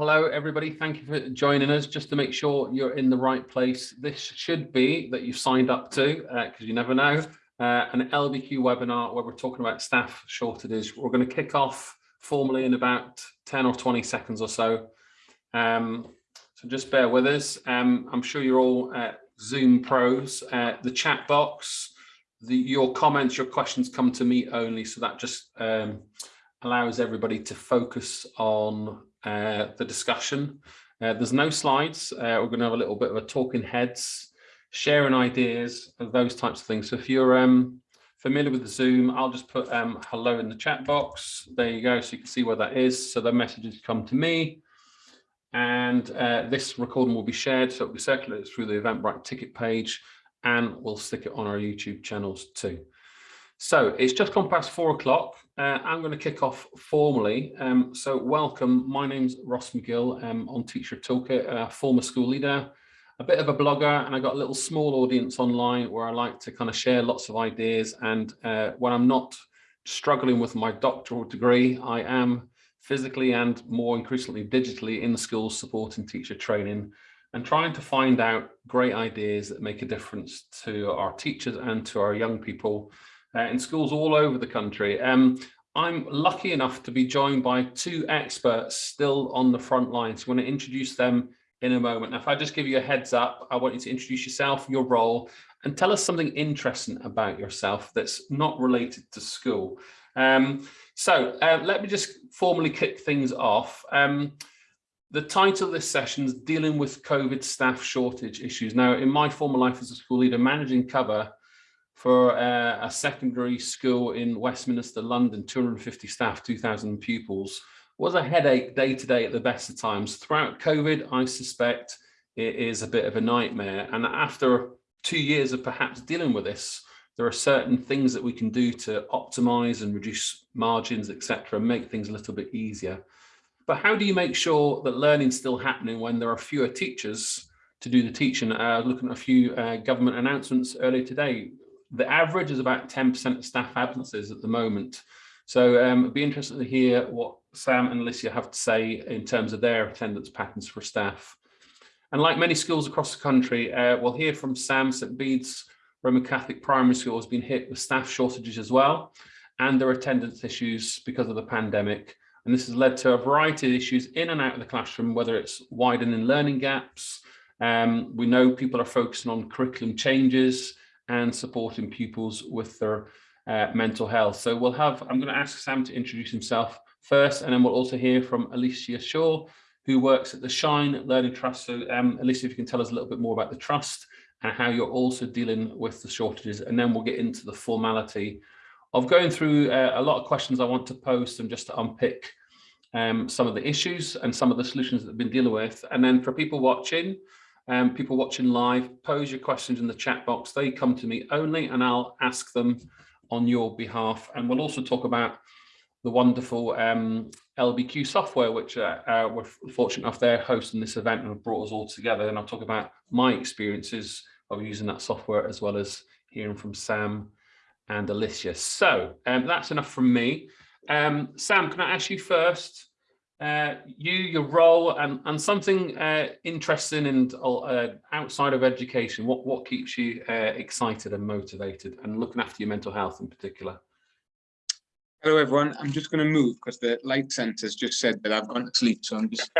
Hello, everybody. Thank you for joining us. Just to make sure you're in the right place, this should be that you've signed up to, because uh, you never know, uh, an LBQ webinar where we're talking about staff shortages. We're going to kick off formally in about 10 or 20 seconds or so. Um, so just bear with us. Um, I'm sure you're all uh, Zoom pros. Uh, the chat box, the, your comments, your questions come to me only. So that just um, allows everybody to focus on uh, the discussion. Uh, there's no slides. Uh, we're going to have a little bit of a talking heads, sharing ideas, those types of things. So if you're um, familiar with the Zoom, I'll just put um, hello in the chat box. There you go, so you can see where that is. So the messages come to me. And uh, this recording will be shared, so it'll be circulated through the Eventbrite ticket page, and we'll stick it on our YouTube channels too. So it's just gone past four o'clock. Uh, I'm going to kick off formally. Um, so welcome. My name's Ross McGill. I'm on Teacher Toolkit, a former school leader, a bit of a blogger, and I got a little small audience online where I like to kind of share lots of ideas. And uh, when I'm not struggling with my doctoral degree, I am physically and more increasingly digitally in schools supporting teacher training and trying to find out great ideas that make a difference to our teachers and to our young people uh, in schools all over the country. Um, I'm lucky enough to be joined by two experts still on the front line. So I'm going to introduce them in a moment. Now, if I just give you a heads up, I want you to introduce yourself, your role, and tell us something interesting about yourself that's not related to school. Um, so uh, let me just formally kick things off. Um, the title of this session is Dealing with COVID Staff Shortage Issues. Now, in my former life as a school leader, managing cover for uh, a secondary school in Westminster, London, 250 staff, 2,000 pupils, was a headache day to day at the best of times. Throughout COVID, I suspect it is a bit of a nightmare. And after two years of perhaps dealing with this, there are certain things that we can do to optimize and reduce margins, etc., make things a little bit easier. But how do you make sure that learning's still happening when there are fewer teachers to do the teaching? Uh, looking at a few uh, government announcements earlier today, the average is about 10% of staff absences at the moment. So um, it'd be interested to hear what Sam and Alicia have to say in terms of their attendance patterns for staff. And like many schools across the country, uh, we'll hear from Sam St Bede's Roman Catholic Primary School has been hit with staff shortages as well, and their attendance issues because of the pandemic. And this has led to a variety of issues in and out of the classroom, whether it's widening learning gaps. Um, we know people are focusing on curriculum changes, and supporting pupils with their uh, mental health. So we'll have, I'm going to ask Sam to introduce himself first, and then we'll also hear from Alicia Shaw, who works at the Shine Learning Trust. So um, Alicia, if you can tell us a little bit more about the trust and how you're also dealing with the shortages, and then we'll get into the formality of going through uh, a lot of questions I want to post and just to unpick um, some of the issues and some of the solutions that I've been dealing with. And then for people watching, um, people watching live, pose your questions in the chat box. They come to me only and I'll ask them on your behalf. And we'll also talk about the wonderful um, LBQ software, which uh, uh, we're fortunate enough they're hosting this event and have brought us all together. And I'll talk about my experiences of using that software as well as hearing from Sam and Alicia. So um, that's enough from me. Um, Sam, can I ask you first, uh, you, your role, and, and something uh, interesting and uh, outside of education, what, what keeps you uh, excited and motivated and looking after your mental health in particular? Hello, everyone. I'm just going to move because the light sensor's just said that I've gone to sleep, so I'm just...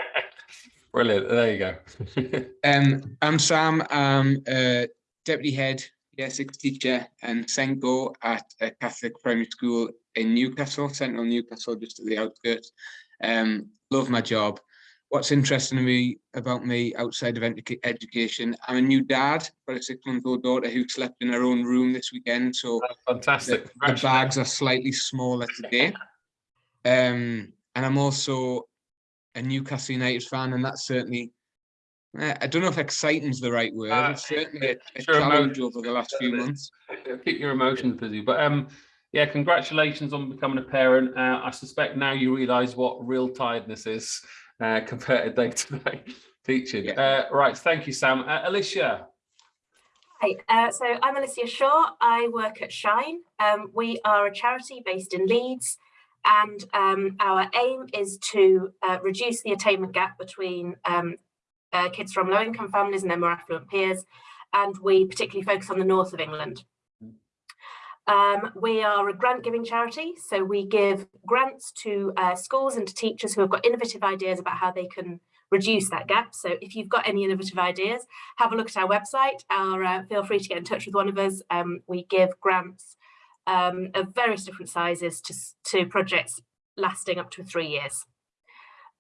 Brilliant. There you go. um, I'm Sam. I'm a deputy head, year six teacher and SENCO at a Catholic primary school in Newcastle, central Newcastle, just at the outskirts. Um, love my job. What's interesting to me about me outside of education, I'm a new dad, got a six-month-old daughter who slept in her own room this weekend. So That's fantastic. The, the, bags are slightly smaller today. Um, and I'm also a Newcastle United fan, and that's certainly eh, I don't know if exciting is the right word. Uh, it's certainly a, a challenge over the last few months. Keep your emotions busy, but um, yeah, congratulations on becoming a parent. Uh, I suspect now you realise what real tiredness is uh, compared to day-to-day teaching. Yeah. Uh, right, thank you, Sam. Uh, Alicia. Hi, uh, so I'm Alicia Shaw. I work at Shine. Um, we are a charity based in Leeds, And um, our aim is to uh, reduce the attainment gap between um, uh, kids from low income families and their more affluent peers. And we particularly focus on the north of England. Um, we are a grant giving charity, so we give grants to uh, schools and to teachers who have got innovative ideas about how they can reduce that gap. So if you've got any innovative ideas, have a look at our website or uh, feel free to get in touch with one of us. Um, we give grants um, of various different sizes to, to projects lasting up to three years.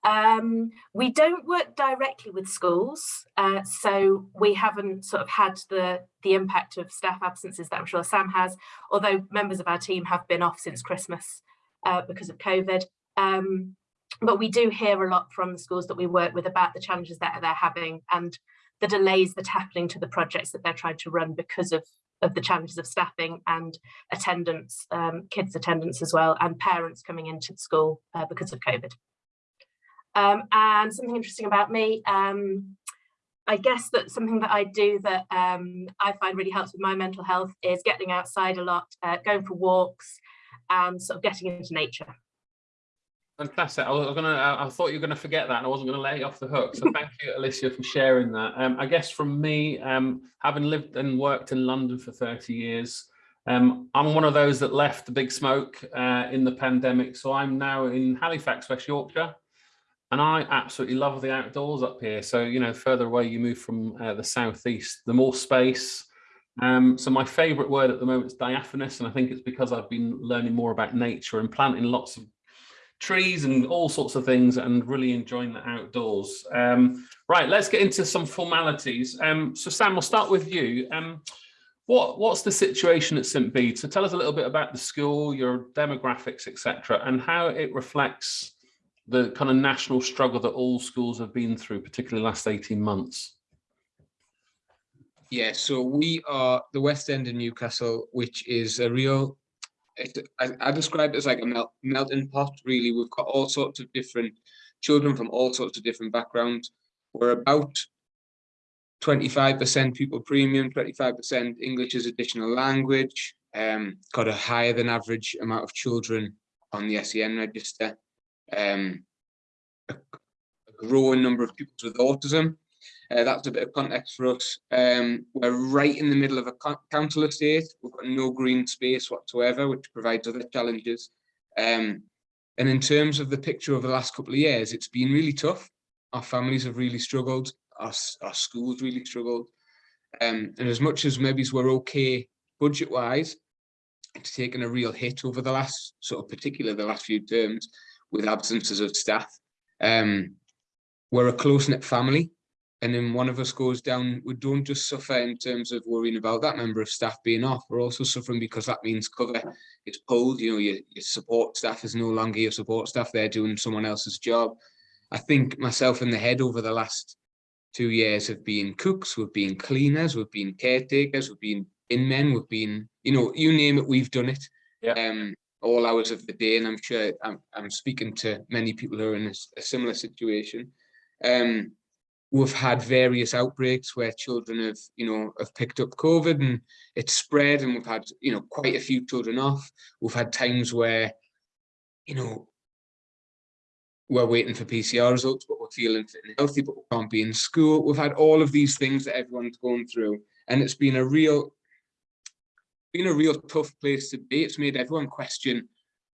Um, we don't work directly with schools, uh, so we haven't sort of had the, the impact of staff absences that I'm sure Sam has, although members of our team have been off since Christmas uh, because of COVID. Um, but we do hear a lot from the schools that we work with about the challenges that they're having and the delays that are happening to the projects that they're trying to run because of, of the challenges of staffing and attendance, um, kids attendance as well, and parents coming into school uh, because of COVID. Um, and something interesting about me, um, I guess that something that I do that um, I find really helps with my mental health is getting outside a lot, uh, going for walks and sort of getting into nature. Fantastic. I was gonna. I thought you were gonna forget that, and I wasn't gonna let you off the hook. So thank you, Alicia, for sharing that. Um, I guess from me, um, having lived and worked in London for 30 years, um, I'm one of those that left the big smoke uh, in the pandemic. So I'm now in Halifax, West Yorkshire, and I absolutely love the outdoors up here. So you know, further away you move from uh, the southeast, the more space. Um, so my favorite word at the moment is diaphanous, and I think it's because I've been learning more about nature and planting lots of trees and all sorts of things and really enjoying the outdoors. Um, right, let's get into some formalities. Um, so Sam, we'll start with you. Um, what, what's the situation at St Bede? So tell us a little bit about the school, your demographics, etc., and how it reflects the kind of national struggle that all schools have been through, particularly last 18 months. Yeah, so we are the West End in Newcastle, which is a real it, I, I describe it as like a melt, melting pot, really. We've got all sorts of different children from all sorts of different backgrounds. We're about 25% pupil premium, 25% English as additional language, um, got a higher than average amount of children on the SEN register, um, a, a growing number of pupils with autism, uh, that's a bit of context for us. Um, we're right in the middle of a council estate. We've got no green space whatsoever, which provides other challenges. Um, and in terms of the picture over the last couple of years, it's been really tough. Our families have really struggled. Our, our schools really struggled. Um, and as much as maybe we're okay budget-wise, it's taken a real hit over the last, sort of particular the last few terms, with absences of staff. Um, we're a close-knit family and then one of us goes down, we don't just suffer in terms of worrying about that member of staff being off, we're also suffering because that means cover is pulled, you know, your, your support staff is no longer your support staff, they're doing someone else's job. I think myself in the head over the last two years have been cooks, we've been cleaners, we've been caretakers, we've been in men, we've been, you know, you name it, we've done it. Yeah. Um, all hours of the day, and I'm sure I'm, I'm speaking to many people who are in a, a similar situation. Um, we've had various outbreaks where children have, you know, have picked up COVID and it's spread and we've had, you know, quite a few children off. We've had times where, you know, we're waiting for PCR results, but we're feeling fit and healthy, but we can't be in school. We've had all of these things that everyone's going through. And it's been a real, been a real tough place to be. It's made everyone question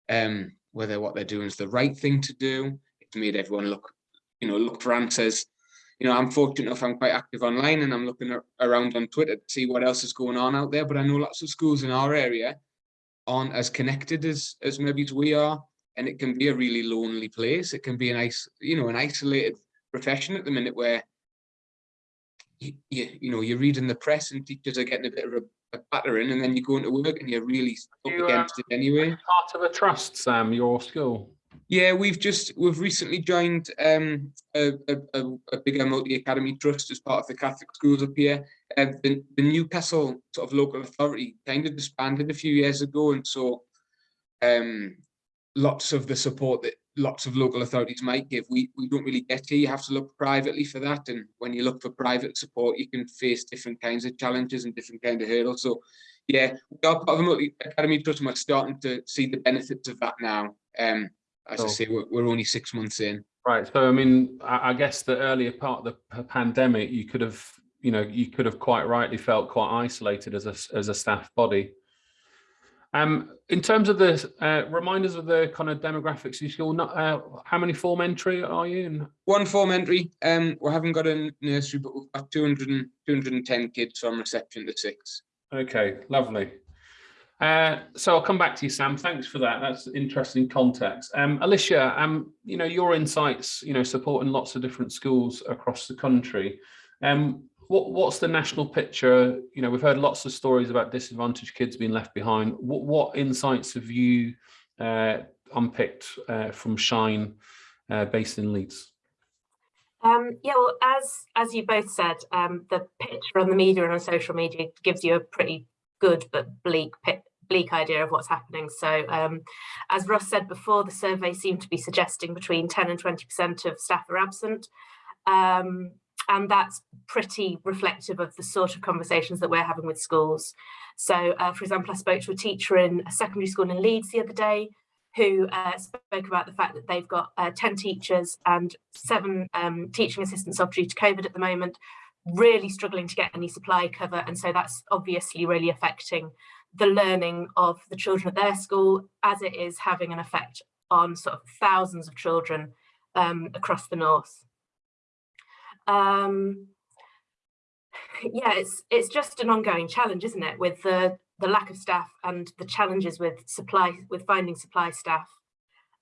um, whether what they're doing is the right thing to do. It's made everyone look, you know, look for answers you know, I'm fortunate enough, I'm quite active online and I'm looking around on Twitter to see what else is going on out there. But I know lots of schools in our area aren't as connected as, as maybe we are. And it can be a really lonely place. It can be a nice, you know, an isolated profession at the minute where you, you, you know, you're reading the press and teachers are getting a bit of a, a battering and then you go into work and you're really up you, against uh, it anyway. Part of a trust, Sam, your school. Yeah, we've just we've recently joined um, a, a, a bigger multi-academy trust as part of the Catholic schools up here. Uh, the, the Newcastle sort of local authority kind of disbanded a few years ago, and so um, lots of the support that lots of local authorities might give, we, we don't really get here. You have to look privately for that. And when you look for private support, you can face different kinds of challenges and different kind of hurdles. So yeah, we are part of a multi academy trust and we're starting to see the benefits of that now. Um, as I say, we're, we're only six months in. Right. So, I mean, I, I guess the earlier part of the pandemic, you could have, you know, you could have quite rightly felt quite isolated as a, as a staff body. Um, in terms of the uh, reminders of the kind of demographics, you school, not, uh, how many form entry are you? And One form entry, um, we haven't got a nursery, but we've got 200 210 kids from reception to six. Okay, lovely. Uh, so I'll come back to you, Sam. Thanks for that. That's interesting context. Um, Alicia, um, you know, your insights, you know, supporting lots of different schools across the country. Um, what, what's the national picture? You know, we've heard lots of stories about disadvantaged kids being left behind. What, what insights have you uh, unpicked uh, from Shine uh, based in Leeds? Um, yeah, well, as as you both said, um, the picture on the media and on social media gives you a pretty good but bleak bleak idea of what's happening. So um, as Ross said before, the survey seemed to be suggesting between 10 and 20% of staff are absent. Um, and that's pretty reflective of the sort of conversations that we're having with schools. So, uh, for example, I spoke to a teacher in a secondary school in Leeds the other day who uh, spoke about the fact that they've got uh, 10 teachers and seven um, teaching assistants off due to COVID at the moment, really struggling to get any supply cover. And so that's obviously really affecting the learning of the children at their school as it is having an effect on sort of thousands of children um, across the north. Um, yeah, it's it's just an ongoing challenge, isn't it, with the the lack of staff and the challenges with supply with finding supply staff.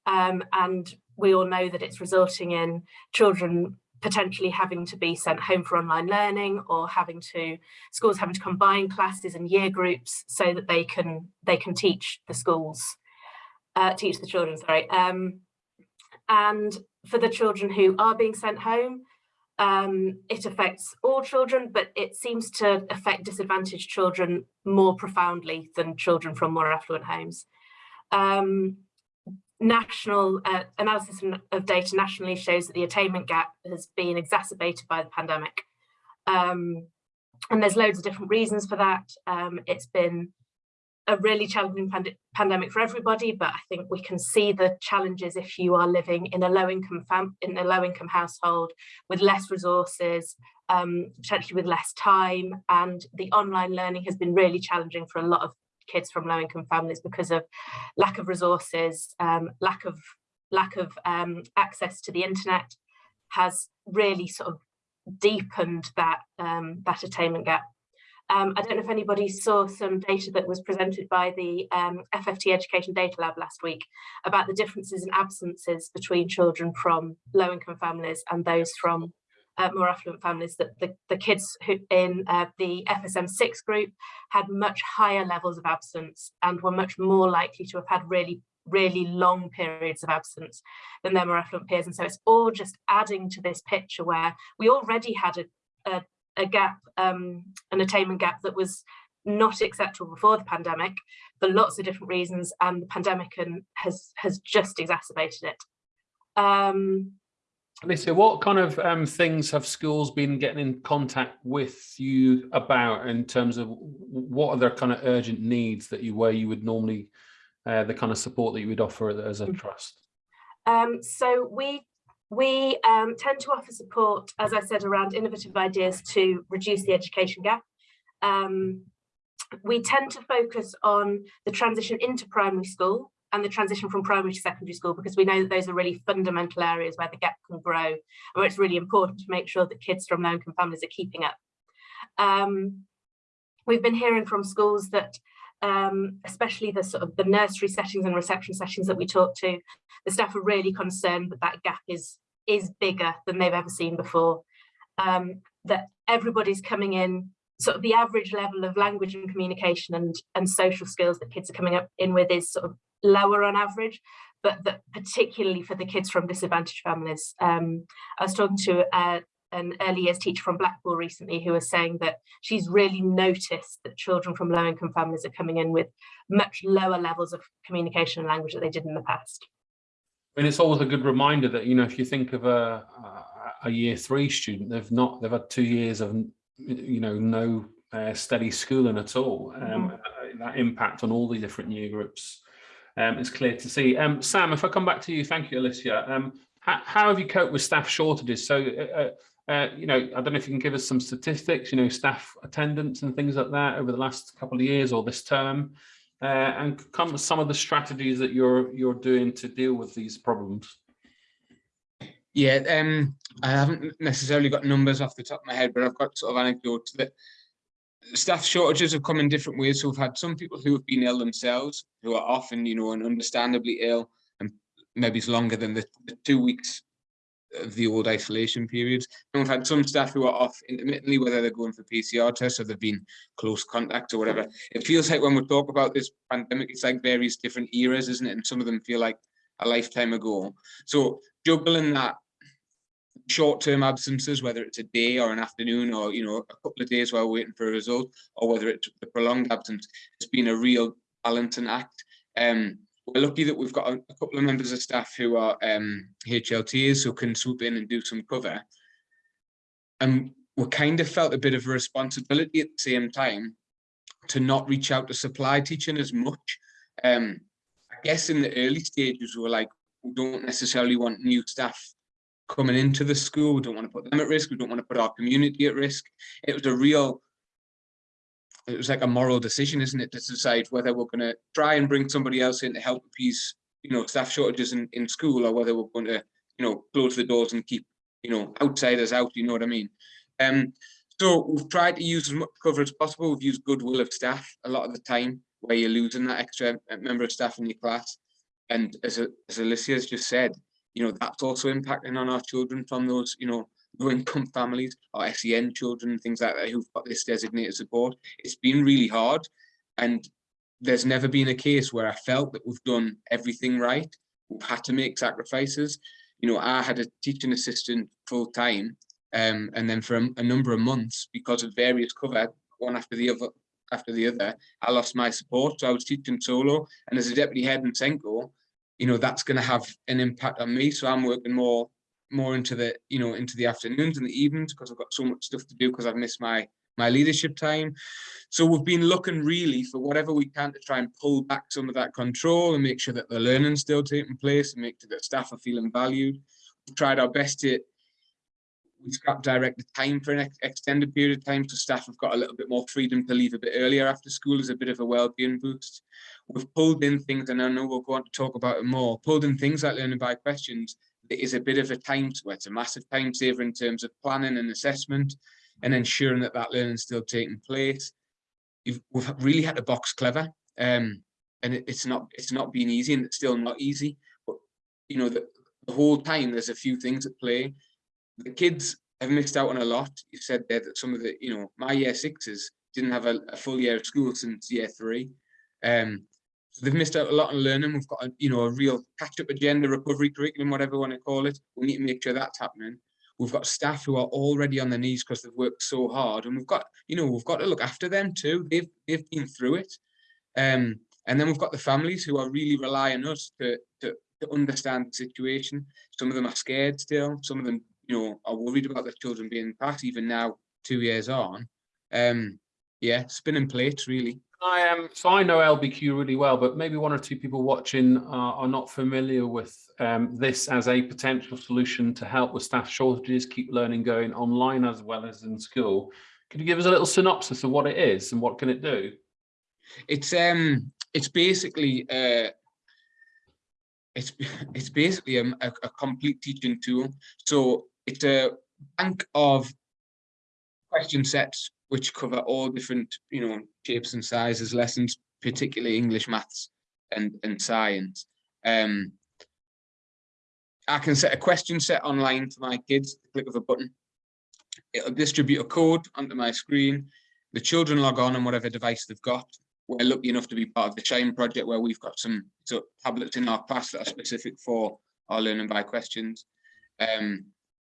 Um, and we all know that it's resulting in children potentially having to be sent home for online learning or having to schools having to combine classes and year groups so that they can they can teach the schools uh, teach the children sorry um, and for the children who are being sent home um, it affects all children but it seems to affect disadvantaged children more profoundly than children from more affluent homes um, national uh, analysis of data nationally shows that the attainment gap has been exacerbated by the pandemic. Um, and there's loads of different reasons for that. Um, it's been a really challenging pand pandemic for everybody, but I think we can see the challenges if you are living in a low income in a low income household with less resources, um, potentially with less time, and the online learning has been really challenging for a lot of kids from low income families because of lack of resources, um, lack of lack of um, access to the internet has really sort of deepened that um, that attainment gap. Um, I don't know if anybody saw some data that was presented by the um, FFT Education Data Lab last week about the differences in absences between children from low income families and those from uh, more affluent families that the, the kids who in uh, the FSM6 group had much higher levels of absence and were much more likely to have had really really long periods of absence than their more affluent peers. And so it's all just adding to this picture where we already had a, a, a gap um, an attainment gap that was not acceptable before the pandemic for lots of different reasons and the pandemic and has has just exacerbated it um, Alicia, what kind of um, things have schools been getting in contact with you about in terms of what are their kind of urgent needs that you where you would normally uh, the kind of support that you would offer as a trust? Um, so we we um, tend to offer support, as I said, around innovative ideas to reduce the education gap. Um, we tend to focus on the transition into primary school and the transition from primary to secondary school because we know that those are really fundamental areas where the gap can grow where it's really important to make sure that kids from low-income families are keeping up. Um, we've been hearing from schools that um, especially the sort of the nursery settings and reception settings that we talk to, the staff are really concerned that that gap is is bigger than they've ever seen before. Um, that everybody's coming in, sort of the average level of language and communication and and social skills that kids are coming up in with is sort of lower on average, but that particularly for the kids from disadvantaged families. Um, I was talking to uh, an early years teacher from Blackpool recently who was saying that she's really noticed that children from low income families are coming in with much lower levels of communication and language that they did in the past. I mean, it's always a good reminder that, you know, if you think of a, a year three student, they've not, they've had two years of, you know, no uh, steady schooling at all. Um, Mhm. that impact on all the different year groups um, is clear to see. Um, Sam, if I come back to you, thank you, Alicia. Um, how, how have you coped with staff shortages? So, uh, uh, you know, I don't know if you can give us some statistics, you know, staff attendance and things like that over the last couple of years or this term, uh, and come some of the strategies that you're you're doing to deal with these problems. Yeah, um, I haven't necessarily got numbers off the top of my head, but I've got sort of anecdotes that staff shortages have come in different ways. So we've had some people who have been ill themselves, who are often, you know, and understandably ill, and maybe it's longer than the, the two weeks of the old isolation periods. And we've had some staff who are off intermittently, whether they're going for PCR tests or they've been close contact or whatever. It feels like when we talk about this pandemic, it's like various different eras, isn't it? And some of them feel like a lifetime ago. So juggling that short-term absences, whether it's a day or an afternoon or, you know, a couple of days while waiting for a result, or whether it's a prolonged absence, it's been a real balancing act. Um, we're lucky that we've got a, a couple of members of staff who are um, HLTs who can swoop in and do some cover. And we kind of felt a bit of a responsibility at the same time to not reach out to supply teaching as much. Um, I guess in the early stages, we were like, we don't necessarily want new staff coming into the school. We don't want to put them at risk. We don't want to put our community at risk. It was a real, it was like a moral decision, isn't it, to decide whether we're going to try and bring somebody else in to help appease, you know, staff shortages in, in school or whether we're going to, you know, close the doors and keep, you know, outsiders out, you know what I mean? Um, so we've tried to use as much cover as possible. We've used goodwill of staff a lot of the time where you're losing that extra member of staff in your class. And as, as Alicia has just said, you know, that's also impacting on our children from those, you know, low income families or SEN children, things like that, who've got this designated support. It's been really hard. And there's never been a case where I felt that we've done everything right. We've had to make sacrifices. You know, I had a teaching assistant full time. Um, and then for a, a number of months, because of various cover, one after the other, after the other, I lost my support. So I was teaching solo. And as a deputy head in SENCO, you know, that's going to have an impact on me. So I'm working more more into the, you know, into the afternoons and the evenings because I've got so much stuff to do because I've missed my my leadership time. So we've been looking really for whatever we can to try and pull back some of that control and make sure that the learning's still taking place and make sure that staff are feeling valued. We've tried our best to we scrap directed time for an ex extended period of time so staff have got a little bit more freedom to leave a bit earlier after school as a bit of a well-being boost. We've pulled in things, and I know we'll go on to talk about it more, pulled in things like learning by questions that is a bit of a time, well, it's a massive time saver in terms of planning and assessment and ensuring that that learning is still taking place. You've, we've really had to box clever um, and it, it's not it's not been easy and it's still not easy, but you know, the, the whole time there's a few things at play the kids have missed out on a lot. You said there that some of the, you know, my year sixes didn't have a, a full year of school since year three. Um, so they've missed out a lot on learning. We've got a, you know, a real catch-up agenda, recovery curriculum, whatever you want to call it. We need to make sure that's happening. We've got staff who are already on their knees because they've worked so hard, and we've got, you know, we've got to look after them too. They've they've been through it, um, and then we've got the families who are really relying on us to to to understand the situation. Some of them are scared still. Some of them you know, are worried about their children being passed even now, two years on. Um, yeah, spinning plates really. I am. Um, so I know LBQ really well, but maybe one or two people watching are, are not familiar with um, this as a potential solution to help with staff shortages, keep learning going online as well as in school. Could you give us a little synopsis of what it is and what can it do? It's um, it's basically uh, it's it's basically a, a, a complete teaching tool. So it's a bank of question sets which cover all different, you know, shapes and sizes, lessons, particularly English, maths, and and science. Um, I can set a question set online for my kids, click of a button. It'll distribute a code onto my screen. The children log on on whatever device they've got. We're lucky enough to be part of the Shine project where we've got some so tablets in our class that are specific for our learning by questions. Um,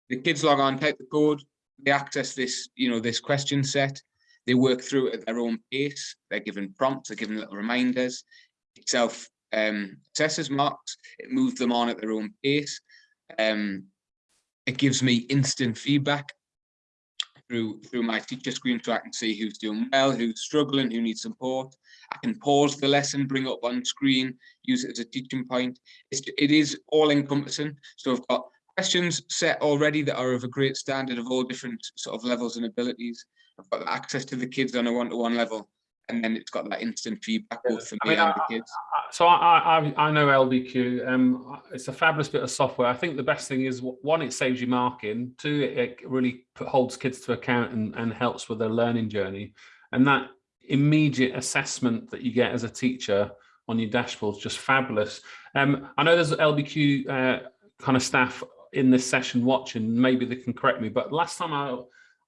the kids log on, type the code, they access this, you know, this question set, they work through it at their own pace, they're given prompts, they're given little reminders, it self um, assesses marks, it moves them on at their own pace, um, it gives me instant feedback. through through my teacher screen so I can see who's doing well, who's struggling, who needs support. I can pause the lesson, bring up on screen, use it as a teaching point. It's, it is all encompassing. So I've got questions set already that are of a great standard of all different sort of levels and abilities. I've got access to the kids on a one-to-one level, and then it's got that instant feedback both for I me mean, and I- the kids. So I, I, I know LBQ, um, it's a fabulous bit of software. I think the best thing is one, it saves you marking. Two, it, it really holds kids to account and, and helps with their learning journey. And that immediate assessment that you get as a teacher on your dashboard is just fabulous. Um, I know there's LBQ uh, kind of staff in this session watching, maybe they can correct me, but last time I,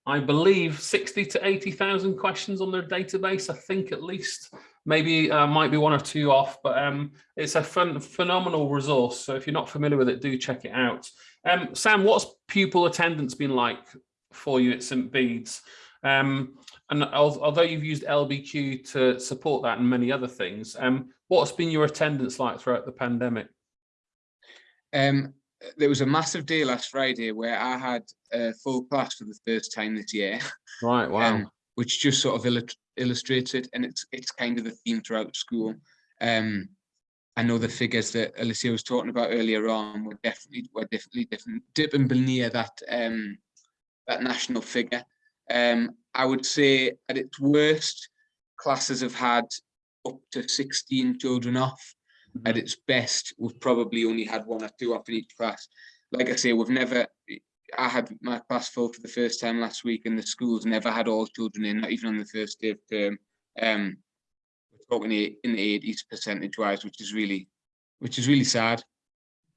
I believe 60 to 80,000 questions on their database, I think at least maybe uh, might be one or two off, but um, it's a fun, phenomenal resource. So if you're not familiar with it, do check it out. Um, Sam, what's pupil attendance been like for you at St. Bede's? Um, and although you've used LBQ to support that and many other things, um, what's been your attendance like throughout the pandemic? Um, there was a massive day last Friday where I had a full class for the first time this year. Right, wow. um, which just sort of illut- illustrates it, and it's it's kind of the theme throughout school. Um, I know the figures that Alicia was talking about earlier on were definitely were definitely different, dipping near that um, that national figure. Um, I would say at its worst, classes have had up to 16 children off. At its best, we've probably only had one or two off in each class. Like I say, we've never I had my class full for the first time last week, and the school's never had all children in, not even on the first day of term. Um, we're talking in the eighties percentage wise, which is really, which is really sad.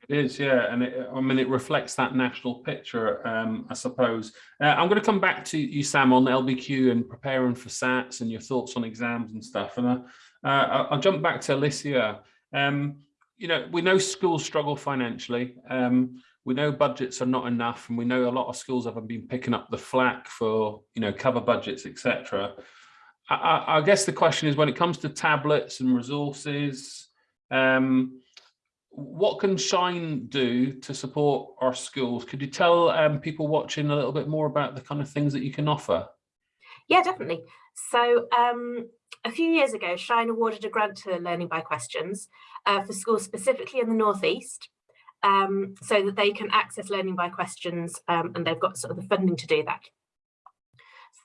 It is, yeah, and it, I mean, it reflects that national picture, um, I suppose. Uh, I'm going to come back to you, Sam, on LBQ and preparing for SATs and your thoughts on exams and stuff. And uh, uh, I'll jump back to Alicia. Um, you know, we know schools struggle financially. Um, we know budgets are not enough, and we know a lot of schools haven't been picking up the flack for, you know, cover budgets, etc. I, I, guess the question is, when it comes to tablets and resources, um, what can Shine do to support our schools? Could you tell um, people watching a little bit more about the kind of things that you can offer? Yeah, definitely. So um, a few years ago, Shine awarded a grant to Learning by Questions uh, for schools specifically in the Northeast, um, so that they can access Learning by Questions um, and they've got sort of the funding to do that.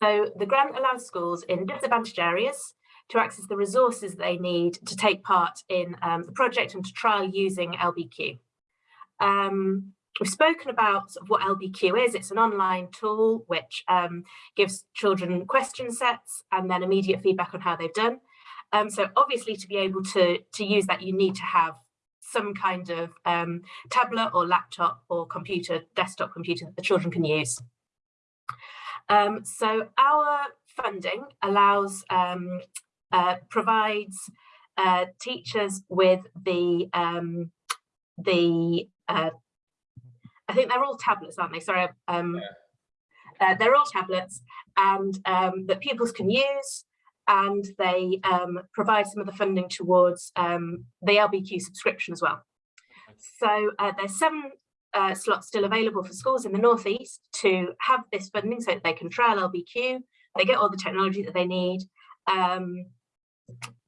So the grant allows schools in disadvantaged areas to access the resources they need to take part in um, the project and to trial using LBQ. Um, we've spoken about sort of what LBQ is. It's an online tool which um, gives children question sets and then immediate feedback on how they've done. Um, so obviously to be able to, to use that, you need to have some kind of um, tablet or laptop or computer, desktop computer that the children can use. Um, so our funding allows, um, uh, provides uh, teachers with the, um, the uh, I think they're all tablets, aren't they? Sorry, um, uh, they're all tablets and um, that pupils can use and they um, provide some of the funding towards um, the LBQ subscription as well. So uh, there's seven uh, slots still available for schools in the Northeast to have this funding so that they can trial LBQ, they get all the technology that they need. Um,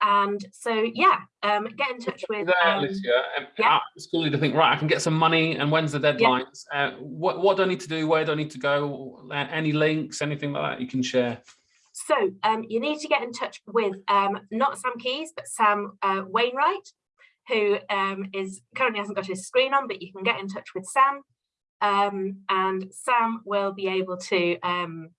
and so, yeah, um, get in touch with... There, um, Alicia, yeah. at school to think, right, I can get some money and when's the deadlines? Uh, what, what do I need to do? Where do I need to go? Uh, any links, anything like that you can share? So um, you need to get in touch with um, not Sam Keys, but Sam uh, Wainwright, who um, is currently hasn't got his screen on, but you can get in touch with Sam. Um, and Sam will be able to um,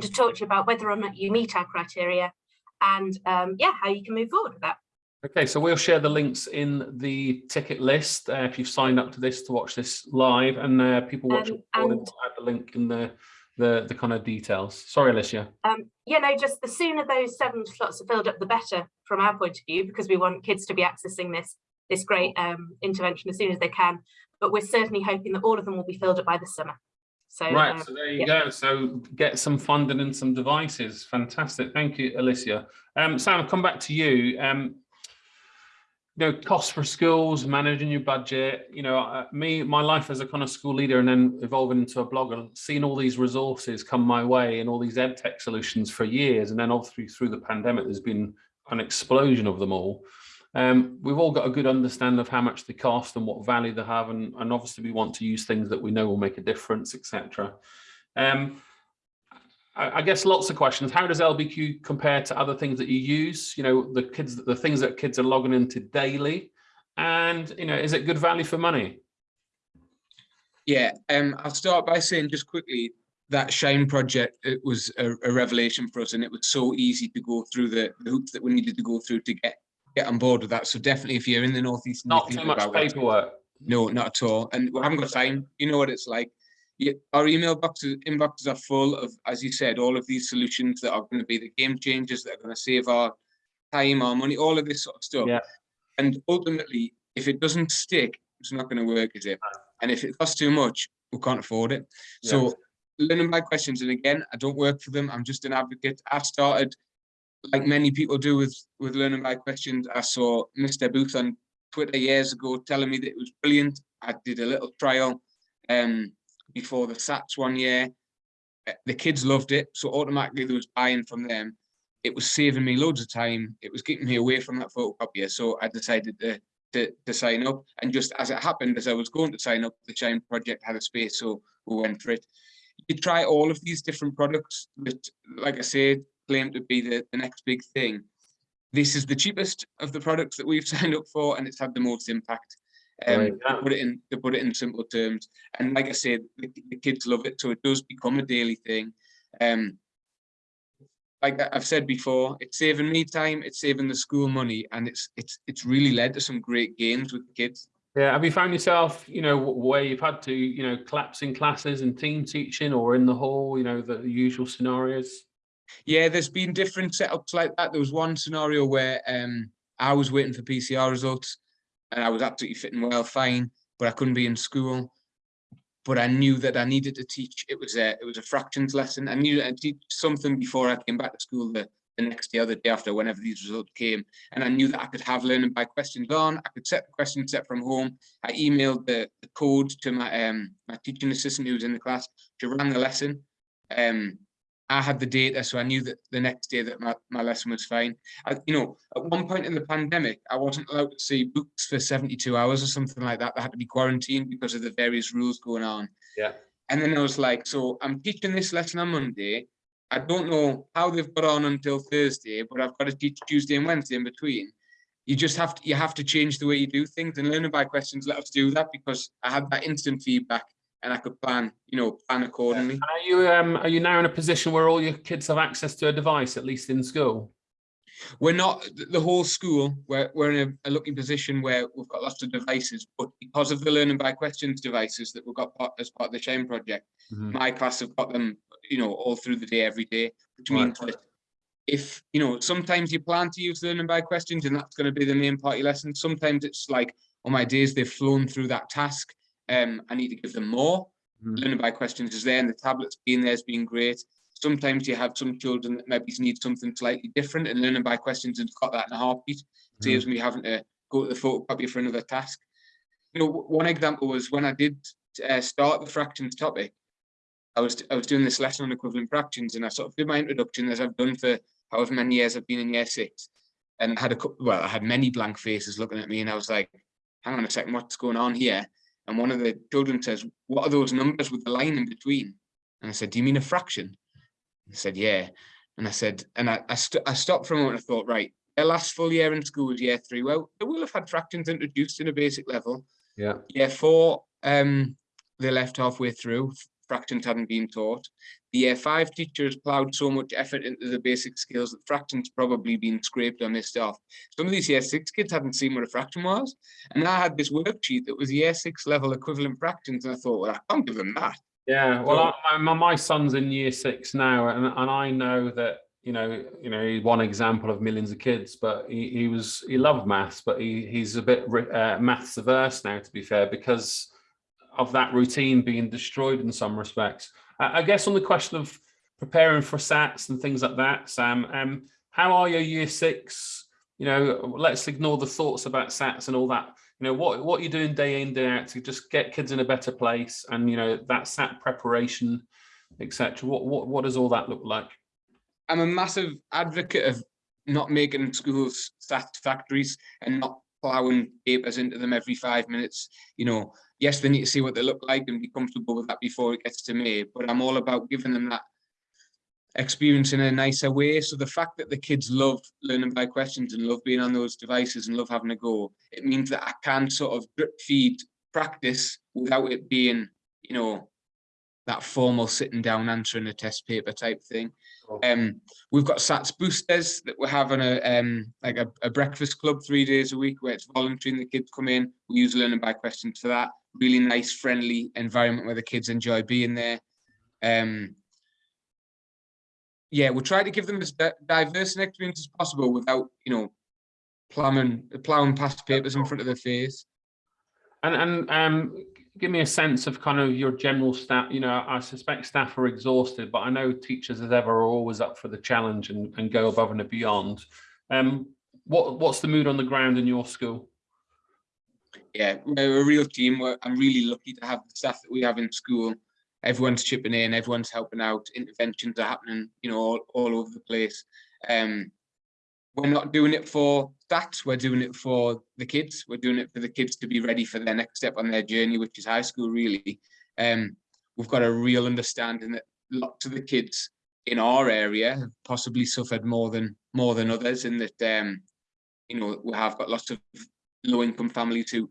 to talk to you about whether or not you meet our criteria and um, yeah, how you can move forward with that. Okay, so we'll share the links in the ticket list uh, if you've signed up to this to watch this live, and uh, people watching Um, and- will add the link in the the the kind of details. Sorry, Alicia. Um, you know, just the sooner those seven slots are filled up, the better from our point of view, because we want kids to be accessing this this great um, intervention as soon as they can. But we're certainly hoping that all of them will be filled up by the summer. So Right, uh, so there you go. So get some funding and some devices. Fantastic. Thank you, Alicia. Um, Sam, I'll come back to you. Um, know, costs for schools, managing your budget, you know, uh, me, my life as a kind of school leader and then evolving into a blogger, seeing all these resources come my way and all these ed tech solutions for years. And then obviously through the pandemic, there's been an explosion of them all. Um, we've all got a good understanding of how much they cost and what value they have. And, and obviously we want to use things that we know will make a difference, etc. Um, I I guess lots of questions. How does LBQ compare to other things that you use? You know, the kids, the things that kids are logging into daily, and you know, is it good value for money? Yeah, um, I'll start by saying just quickly that Shine project, it was a, a revelation for us and it was so easy to go through the, the hoops that we needed to go through to get get on board with that. So definitely if you're in the Northeast, Not too much paperwork. No, not at all. And we haven't got time. You know what it's like. Yeah, our email boxes inboxes are full of, as you said, all of these solutions that are going to be the game changers that are going to save our time, our money, all of this sort of stuff. Yeah. And ultimately, if it doesn't stick, it's not going to work, is it? And if it costs too much, we can't afford it. So learning by questions, and again, I don't work for them. I'm just an advocate. I started, like many people do with with learning by questions. I saw Mr. Booth on Twitter years ago telling me that it was brilliant. I did a little trial um, before the SATs one year. Uh, The kids loved it, so automatically there was buying from them. It was saving me loads of time. It was keeping me away from that photocopier. So I decided to, to, to sign up. And just as it happened, as I was going to sign up, the Shine project had a space, so we went for it. You try all of these different products that, like I said, claim to be the, the next big thing. This is the cheapest of the products that we've signed up for and it's had the most impact. Um Right, to put it in to put it in simple terms. And like i said the, the kids love it so it does become a daily thing. Um like i've said before it's saving me time it's saving the school money and it's it's it's really led to some great games with the kids. Yeah. Have you found yourself, you know, where you've had to, you know, collapsing classes and team teaching, or in the hall, you know, the usual scenarios? Yeah, there's been different setups like that. There was one scenario where um, I was waiting for PCR results and I was absolutely fitting well, fine, but I couldn't be in school. But I knew that I needed to teach. It was a it was a fractions lesson. I knew to teach something before I came back to school the, the next day or the day after, whenever these results came. And I knew that I could have learning by questions on. I could set the question set from home. I emailed the, the code to my um my teaching assistant who was in the class. She ran the lesson. Um, I had the data, so I knew that the next day that my, my lesson was fine. I, you know, at one point in the pandemic, I wasn't allowed to see books for 72 hours or something like that. They had to be quarantined because of the various rules going on. Yeah. And then I was like, so I'm teaching this lesson on Monday. I don't know how they've got on until Thursday, but I've got to teach Tuesday and Wednesday in between. You just have to, you have to change the way you do things and learning by questions let us do that because I had that instant feedback and I could plan, you know, plan accordingly. And Are you um are you now in a position where all your kids have access to a device, at least in school? we're not the whole school we're, we're in a, a lucky position where we've got lots of devices but because of the learning by questions devices that we've got part, as part of the Shine project Mhm. my class have got them you know all through the day every day which Right. means that if you know sometimes you plan to use learning by questions and that's going to be the main part of your lesson sometimes it's like on my days they've flown through that task um i need to give them more. Mhm. learning by questions is there and the tablets being there has been great. Sometimes you have some children that maybe need something slightly different and learning by questions has got that in a heartbeat. Saves me having to go to the photocopy for another task. You know one example was when i did uh, start the fractions topic I was I was doing this lesson on equivalent fractions, and I sort of did my introduction as I've done for however many years I've been in year six, and I had a couple, well, I had many blank faces looking at me, and I was like, "Hang on a second, what's going on here?" And one of the children says, "What are those numbers with the line in between?" And I said, "Do you mean a fraction?" I said, "Yeah." And I said, and I I, st- I stopped for a moment. and I thought, right, their last full year in school was year three. Well, they will have had fractions introduced in a basic level. Yeah. Year four, um, they left halfway through. Fractions hadn't been taught. The year five teachers ploughed so much effort into the basic skills that fractions probably been scraped or missed off. Some of these year six kids hadn't seen what a fraction was. And I had this worksheet that was year six level equivalent fractions. And I thought, well, I can't give them that. Yeah, well, I, my, my son's in year six now, and, and I know that you know, you know, he's one example of millions of kids, but he, he was he loved maths, but he he's a bit uh, maths averse now, to be fair, because of that routine being destroyed in some respects. I, guess on the question of preparing for SATs and things like that, Sam, um, how are your year six you know, let's ignore the thoughts about SATs and all that. You know, what, what you're doing day in, day out to just get kids in a better place and, you know, that SAT preparation, etc. What, what, what does all that look like? I'm a massive advocate of not making schools stat factories and not plowing papers into them every five minutes. You know, yes, they need to see what they look like and be comfortable with that before it gets to me, but I'm all about giving them that experience in a nicer way. So the fact that the kids love learning by questions and love being on those devices and love having a go, it means that I can sort of drip feed practice without it being, you know, that formal sitting down answering a test paper type thing. Um, we've got SATS boosters that we're having a um, like a, a breakfast club three days a week where it's voluntary and the kids come in. We use learning by questions for that. Really nice, friendly environment where the kids enjoy being there. Um, yeah, we'll try to give them as diverse an experience as possible without, you know, plowing plowing past papers in front of their face. And, and um, give me a sense of kind of your general staff, you know, I suspect staff are exhausted, but I know teachers as ever are always up for the challenge and, and go above and beyond. Um, what, what's the mood on the ground in your school? Yeah, we're a real team. We're, I'm really lucky to have the staff that we have in school. Everyone's chipping in, everyone's helping out. Interventions are happening, you know, all, all over the place. Um, we're not doing it for stats, we're doing it for the kids. We're doing it for the kids to be ready for their next step on their journey, which is high school, really. Um, we've got a real understanding that lots of the kids in our area have possibly suffered more than more than others, and that um, you know we have got lots of low-income families who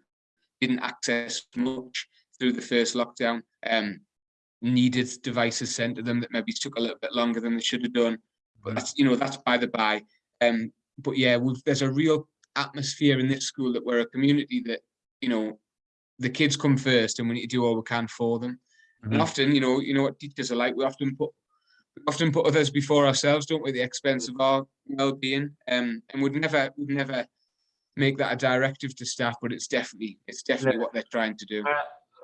didn't access much through the first lockdown. Um, needed devices sent to them that maybe took a little bit longer than they should have done. But that's you know that's by the by. Um, but yeah, there's a real atmosphere in this school that we're a community that you know the kids come first, and we need to do all we can for them. And Mhm. often, you know, you know what teachers are like. We often put we often put others before ourselves, don't we? at The expense of our well-being, um, and would never we'd never make that a directive to staff, but it's definitely it's definitely what they're trying to do. Uh,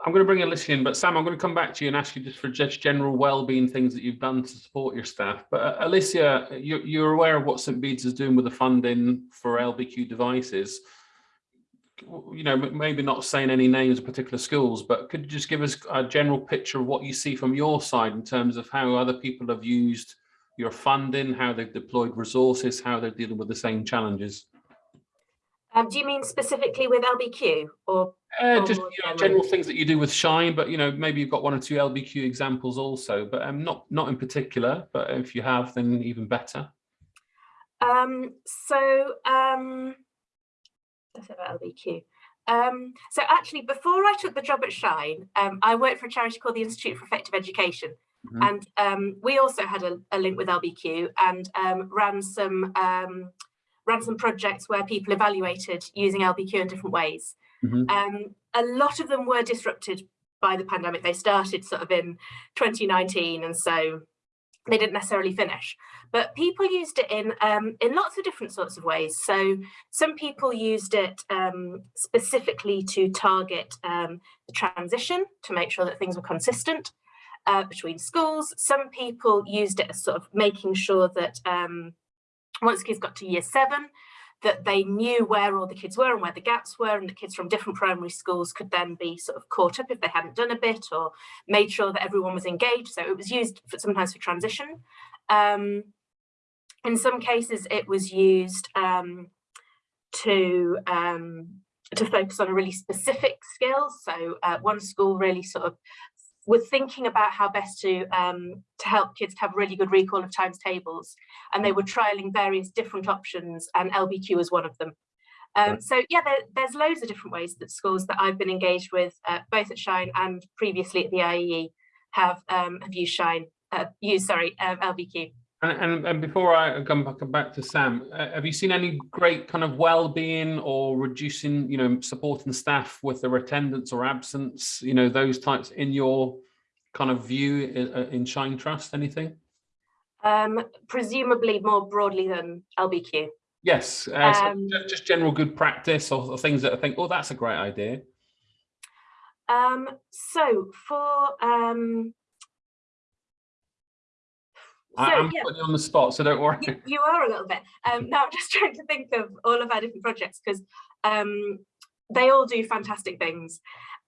I'm going to bring Alicia in, but Sam, I'm going to come back to you and ask you just for just general well-being things that you've done to support your staff. But uh, Alicia, you're, you're aware of what St Bede's is doing with the funding for LBQ devices. You know, maybe not saying any names of particular schools, but could you just give us a general picture of what you see from your side in terms of how other people have used your funding, how they've deployed resources, how they're dealing with the same challenges? Um, do you mean specifically with LBQ or? Uh, or just more you know, general things that you do with Shine, but you know maybe you've got one or two LBQ examples also, but um, not not in particular. But if you have, then even better. Um, so, um, let's say about LBQ. Um, so actually, before I took the job at Shine, um, I worked for a charity called the Institute for Effective Education. Mhm. And um, we also had a, a link with LBQ and um, ran some um, ran some projects where people evaluated using LBQ in different ways. Mhm. Um, a lot of them were disrupted by the pandemic. They started sort of in 2019, and so they didn't necessarily finish. But people used it in um, in lots of different sorts of ways. So some people used it um, specifically to target um, the transition to make sure that things were consistent uh, between schools. Some people used it as sort of making sure that um, once kids got to year seven, that they knew where all the kids were and where the gaps were, and the kids from different primary schools could then be sort of caught up if they hadn't done a bit or made sure that everyone was engaged. So it was used for, sometimes for transition. Um, in some cases, it was used um, to um, to focus on a really specific skill. So uh, one school really sort of were thinking about how best to um, to help kids to have really good recall of times tables, and they were trialing various different options, and LBQ was one of them. Um, so yeah, there, there's loads of different ways that schools that I've been engaged with, uh, both at Shine and previously at the IEE, have um, have used Shine, uh, used sorry, um, LBQ. And, and and before I come back back to Sam, uh, have you seen any great kind of well-being or reducing, you know, supporting staff with their attendance or absence, you know, those types in your kind of view in, uh, in Shine Trust? Anything? Um, presumably more broadly than LBQ. Yes, uh, Um, ju- just general good practice or, or things that I think, oh, that's a great idea. Um, so for um, So, I'm yeah. putting you on the spot, so don't worry. You, you are a little bit. Um, now I'm just trying to think of all of our different projects because um, they all do fantastic things.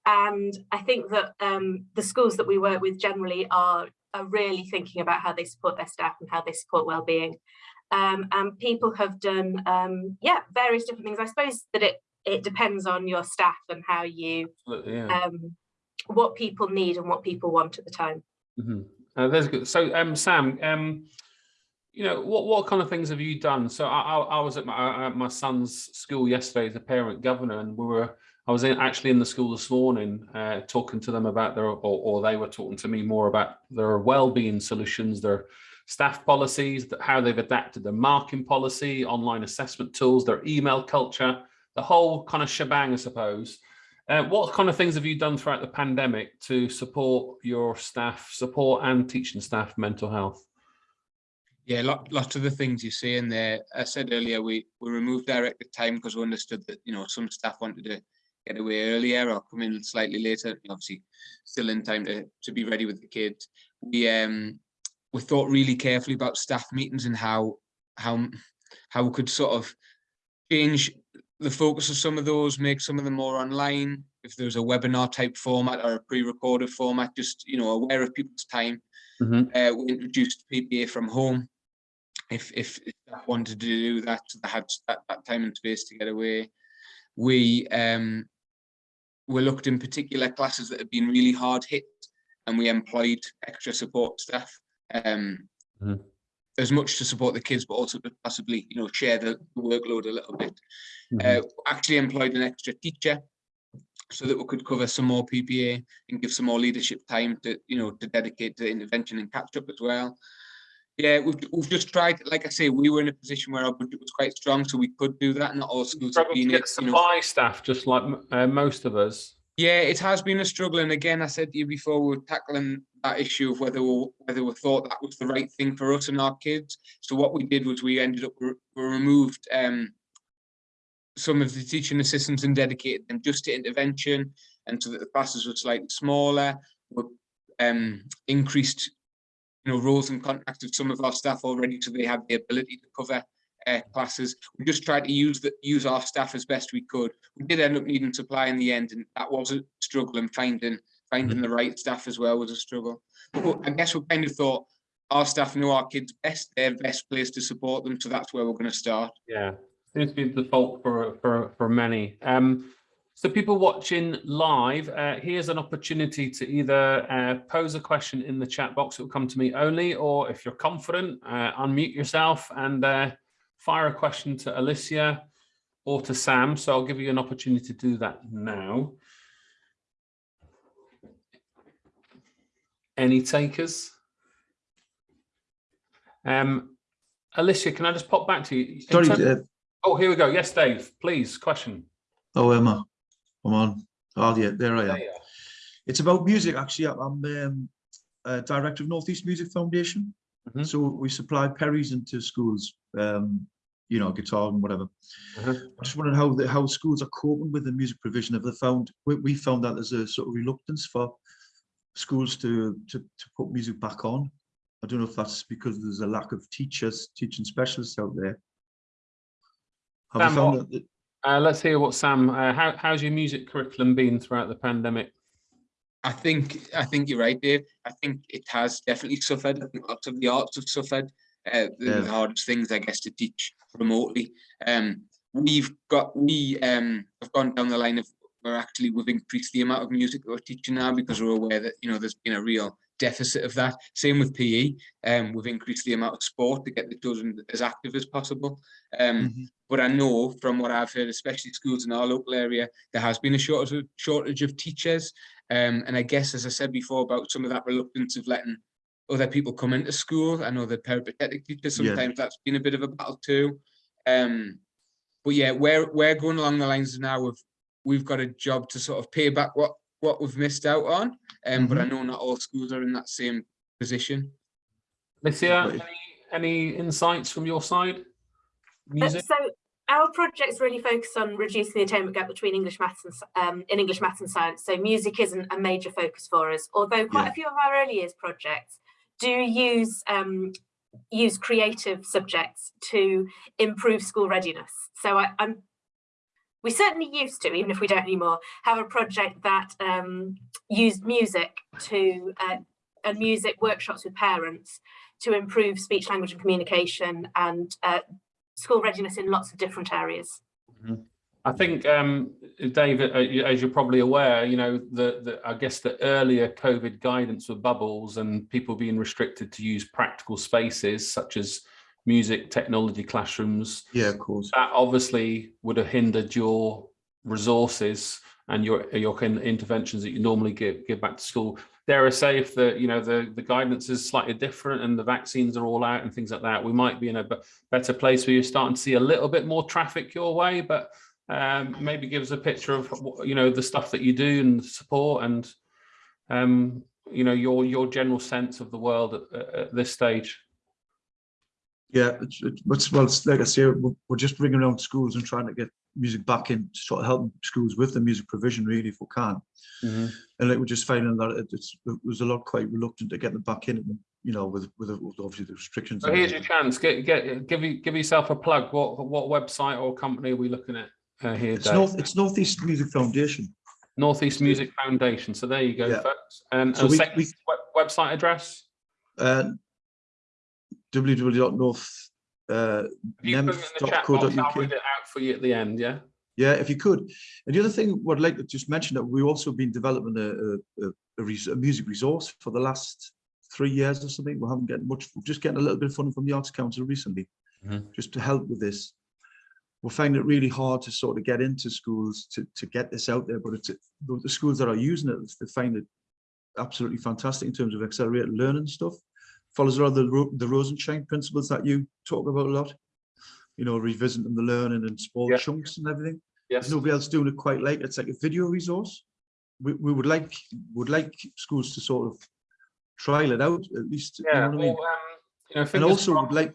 And I think that um, the schools that we work with generally are, are really thinking about how they support their staff and how they support well-being. Um, and people have done, um, yeah, various different things. I suppose that it, it depends on your staff and how you, yeah. um, what people need and what people want at the time. Mhm. Uh, there's good. So, um, Sam, um, you know, what what kind of things have you done? So, I I, I was at my at my son's school yesterday as a parent governor, and we were I was in, actually in the school this morning, uh, talking to them about their, or, or they were talking to me more about their well-being solutions, their staff policies, how they've adapted their marking policy, online assessment tools, their email culture, the whole kind of shebang, I suppose. Uh, what kind of things have you done throughout the pandemic to support your staff, support and teaching staff mental health? Yeah, lot, lots of the things you see in there. I said earlier, we, we removed directed time because we understood that, you know, some staff wanted to get away earlier or come in slightly later, obviously still in time to, to be ready with the kids. We, um, we thought really carefully about staff meetings and how, how, how we could sort of change the focus of some of those, make some of them more online. If there's a webinar type format or a pre-recorded format, just, you know, aware of people's time. Mhm. Uh, we introduced PPA from home. If, if staff wanted to do that, they had that, that time and space to get away. We, um, we looked in particular classes that had been really hard hit and we employed extra support staff. Um, Mhm. As much to support the kids, but also to possibly, you know, share the the workload a little bit. Mhm. Uh, actually employed an extra teacher so that we could cover some more PPA and give some more leadership time to, you know, to dedicate to intervention and catch up as well. Yeah, we've, we've just tried, like I say, we were in a position where our budget was quite strong, so we could do that. Not all schools have been get it, you know. supply staff, just like uh, most of us. Yeah, it has been a struggle, and again, I said to you before, we were tackling that issue of whether we, whether we thought that was the right thing for us and our kids. So what we did was we ended up we removed um, some of the teaching assistants and dedicated them just to intervention, and so that the classes were slightly smaller. We um, increased, you know, roles and contracts of some of our staff already, so they have the ability to cover uh, classes. We just tried to use the use our staff as best we could. We did end up needing supply in the end, and that was a struggle. And finding finding the right staff as well was a struggle. But I guess we kind of thought our staff know our kids best; they're best placed to support them. So that's where we're going to start. Yeah, seems to be the default for for for many. Um, so people watching live, uh, here's an opportunity to either uh, pose a question in the chat box. It will come to me only, or if you're confident, uh, unmute yourself and uh, fire a question to Alicia or to Sam. So I'll give you an opportunity to do that now. Any takers? Um, Alicia, can I just pop back to you? Sorry, uh, Oh, here we go. Yes, Dave, please, question. oh Emma, come on. Oh yeah, there I am. There. It's about music actually. I'm um, uh, director of Northeast Music Foundation. Mhm. So we supply peris into schools, um, you know, guitar and whatever. Uh-huh. I just wondering how the how schools are coping with the music provision. Have they found we, we found that there's a sort of reluctance for schools to to to put music back on. I don't know if that's because there's a lack of teachers, teaching specialists out there. Have Sam, found what- that? Uh, let's hear what Sam, uh, how, how's your music curriculum been throughout the pandemic? I think I think you're right, Dave. I think it has definitely suffered. I think lots of the arts have suffered. Uh, the, Yeah. the hardest things, I guess, to teach remotely. Um, we've got we um have gone down the line of we're actually we've increased the amount of music that we're teaching now because we're aware that you know there's been a real deficit of that. Same with PE. Um, we've increased the amount of sport to get the children as active as possible. Um, Mhm. but I know from what I've heard, especially schools in our local area, there has been a shortage of, shortage of teachers. Um, and I guess, as I said before, about some of that reluctance of letting other people come into school. I know the peripatetic teachers, Yeah. sometimes that's been a bit of a battle too. Um, but yeah, we're, we're going along the lines now of we've got a job to sort of pay back what, what we've missed out on. Um, But I know not all schools are in that same position. Alicia, any, any insights from your side? Uh, Music? So our projects really focus on reducing the attainment gap between English maths and um, in English maths and science. So music isn't a major focus for us, although quite Yeah. a few of our early years projects do use um, use creative subjects to improve school readiness. So I, I'm we certainly used to, even if we don't anymore, have a project that um, used music to uh, and music workshops with parents to improve speech, language and communication and uh, school readiness in lots of different areas. I think, um, David, uh, as you're probably aware, you know, the, the, I guess the earlier COVID guidance with bubbles and people being restricted to use practical spaces such as music, technology classrooms, Yeah, of course. that obviously would have hindered your resources and your your interventions that you normally give give back to school. Dare I say, if the you know the the guidance is slightly different and the vaccines are all out and things like that, we might be in a better place where you're starting to see a little bit more traffic your way. But um, maybe give us a picture of you know the stuff that you do and the support and um, you know your your general sense of the world at, at- this stage. Yeah, it's, it's, well, it's like I say, we're, we're just ringing around schools and trying to get music back in, sort of helping schools with the music provision really, if we can. And like we're just finding that it- it's, it was a lot quite reluctant to get them back in, you know, with, with, with obviously the restrictions. So here's your chance. Get get give you give yourself a plug. What what website or company are we looking at uh, here? It's Dave? North, it's Northeast Music Foundation. Northeast Music Foundation. So there you go, Yeah. folks. And So a we- we- web, website address. Uh, www.north, uh, If you put in the chat box, I'll read it out for you at the end. Yeah. Yeah, if you could. And the other thing, what I'd like to just mention that we've also been developing a, a, a, a, res- a music resource for the last three years or something. We haven't getting much, we're just getting a little bit of funding from the Arts Council recently, Mhm. just to help with this. We're finding it really hard to sort of get into schools to, to get this out there, but it's the, the schools that are using it, they find it absolutely fantastic in terms of accelerated learning stuff. Follows a lot of the, the Rosenshine principles that you talk about a lot. You know, revisiting the learning and small Yeah. chunks and everything Yes. nobody else doing it quite like it's like a video resource we, we would like would like schools to sort of trial it out at least you know Yeah. what I mean? um, you know, and also would like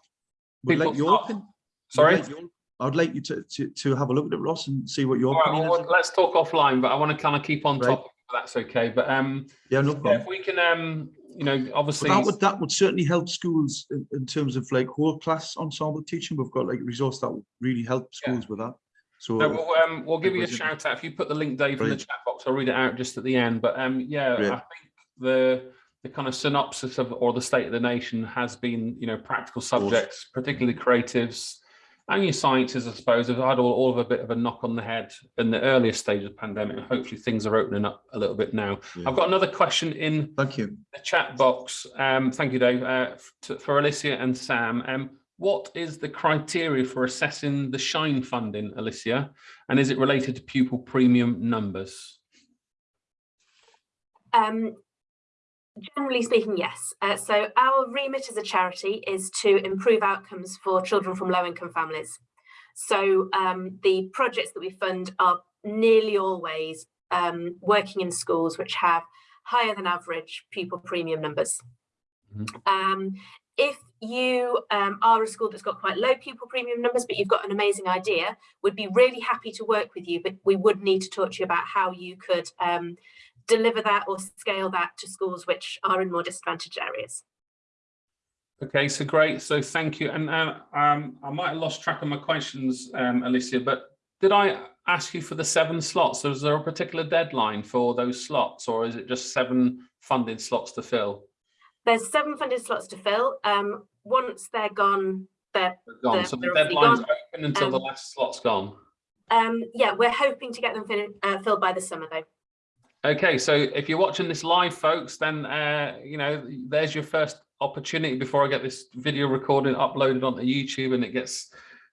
would like your opinion Sorry. like your- I'd like you to, to to have a look at it Ross and see what your All right, opinion well, is let's talk offline, but I want to kind of keep on Right. top. Of if that's okay. But um, yeah no yeah, problem if we can, um, you know, obviously. that would that would certainly help schools in, in terms of like whole class ensemble teaching we've got like a resource that would really help Yeah. schools with that so No, we'll, um, we'll give you a shout out if you put the link, Dave, in the chat box. I'll read it out just at the end. But um, yeah, Great. I think the the kind of synopsis of or the state of the nation has been, you know, practical subjects, particularly creatives, and your sciences, I suppose, have had all, all of a bit of a knock on the head in the earlier stage of the pandemic. And hopefully things are opening up a little bit now. Yeah. I've got another question in thank you the chat box. Um, thank you, Dave. Uh, to, for Alicia and Sam, um, what is the criteria for assessing the Shine funding, Alicia? And is it related to pupil premium numbers? Um, generally speaking, yes. Uh, so our remit as a charity is to improve outcomes for children from low income families. So um, the projects that we fund are nearly always um, working in schools which have higher than average pupil premium numbers. Mhm. Um, if you um, are a school that's got quite low pupil premium numbers, but you've got an amazing idea, we'd be really happy to work with you, but we would need to talk to you about how you could um, deliver that or scale that to schools which are in more disadvantaged areas. Okay, so great. So thank you. And uh, um, I might have lost track of my questions, um, Alicia, but did I ask you for the seven slots? So is there a particular deadline for those slots or is it just seven funded slots to fill? There's seven funded slots to fill. Um, once they're gone, they're They're Gone. They're- So the deadline's gone. open until the Um, last slot's gone. um, yeah, we're hoping to get them fin- uh, filled by the summer though. Okay, so if you're watching this live, folks, then uh, you know there's your first opportunity before I get this video recording uploaded onto YouTube and it gets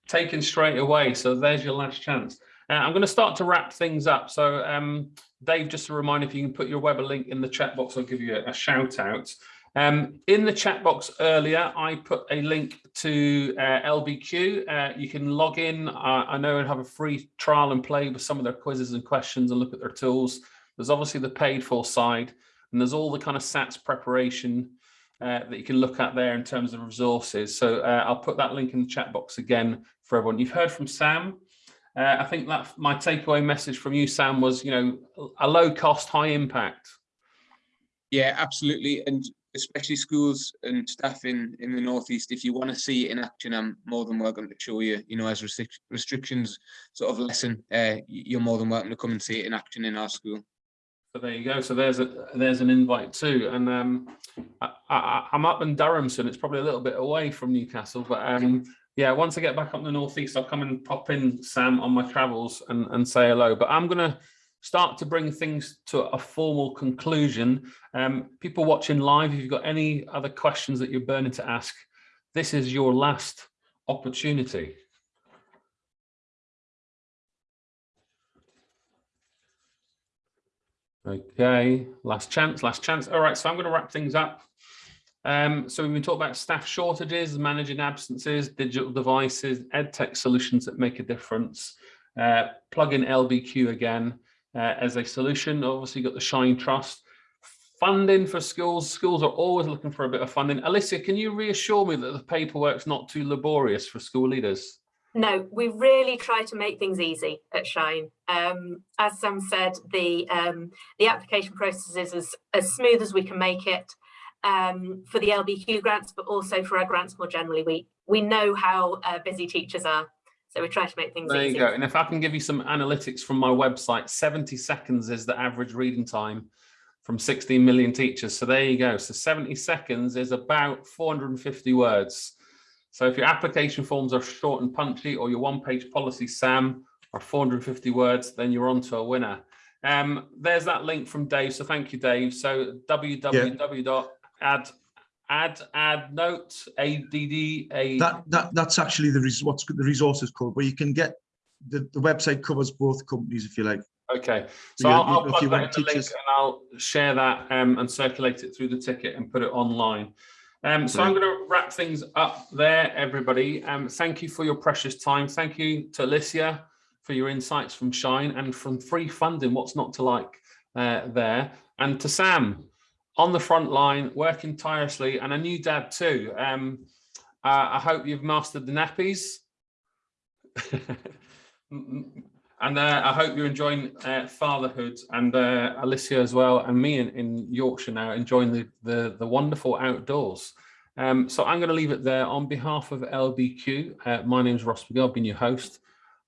taken straight away. So there's your last chance. Uh, I'm going to start to wrap things up. So um, Dave, just a reminder, if you can put your Weber link in the chat box, I'll give you a, a shout out. Um, in the chat box earlier, I put a link to uh, LBQ. Uh, you can log in. I know and have a free trial and play with some of their quizzes and questions and look at their tools. There's obviously the paid for side, and there's all the kind of SATs preparation uh, that you can look at there in terms of resources. So uh, I'll put that link in the chat box again for everyone. You've heard from Sam. Uh, I think that my takeaway message from you, Sam, was you know a low cost, high impact. Yeah, absolutely. And especially schools and staff in, in the Northeast, if you want to see it in action, I'm more than welcome to show you, you know, as restric- restrictions sort of lessen, uh, you're more than welcome to come and see it in action in our school. There you go. So there's a there's an invite too. And um, I, I'm up in Durham soon. It's probably a little bit away from Newcastle, but um, yeah, once I get back up in the northeast, I'll come and pop in Sam on my travels and and say hello. But I'm gonna start to bring things to a formal conclusion. Um, people watching live, if you've got any other questions that you're burning to ask, this is your last opportunity. Okay, last chance, last chance. All right, so I'm going to wrap things up. Um, so we've been talking about staff shortages, managing absences, digital devices, ed tech solutions that make a difference. Uh, plug in LBQ again uh, as a solution. Obviously, got the Shine Trust. Funding for schools. Schools are always looking for a bit of funding. Alicia, can you reassure me that the paperwork's not too laborious for school leaders? No, we really try to make things easy at Shine. Um, as Sam said, the um, the application process is as, as smooth as we can make it um, for the LBQ grants, but also for our grants more generally. We we know how uh, busy teachers are, so we try to make things There easy. you go. And if I can give you some analytics from my website, 70 seconds is the average reading time from 16 million teachers. So there you go. So 70 seconds is about 450 words. So if your application forms are short and punchy or your one page policy, Sam, are 450 words, then you're on to a winner. Um, there's that link from Dave. So thank you, Dave. So www.add add add note add a That, that, that's actually the, res- what's the resources code, where you can get, the, the website covers both companies, if you like. Okay, So so I'll, I'll you that in the link and I'll share that um, and circulate it through the ticket and put it online. Um, so I'm going to wrap things up there, everybody. Um, thank you for your precious time. Thank you to Alicia for your insights from Shine and from free funding. What's not to like uh, there? And to Sam on the front line, working tirelessly, and a new dad too. Um, uh, I hope you've mastered the nappies. And uh, I hope you're enjoying uh, fatherhood and uh, Alicia as well, and me in, in Yorkshire now, enjoying the, the, the wonderful outdoors. Um, so I'm going to leave it there on behalf of LBQ. Uh, my name is Ross McGill, I've been your host,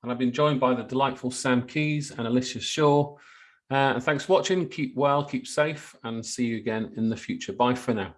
and I've been joined by the delightful Sam Keys and Alicia Shaw. Uh, and thanks for watching. Keep well, keep safe, and see you again in the future. Bye for now.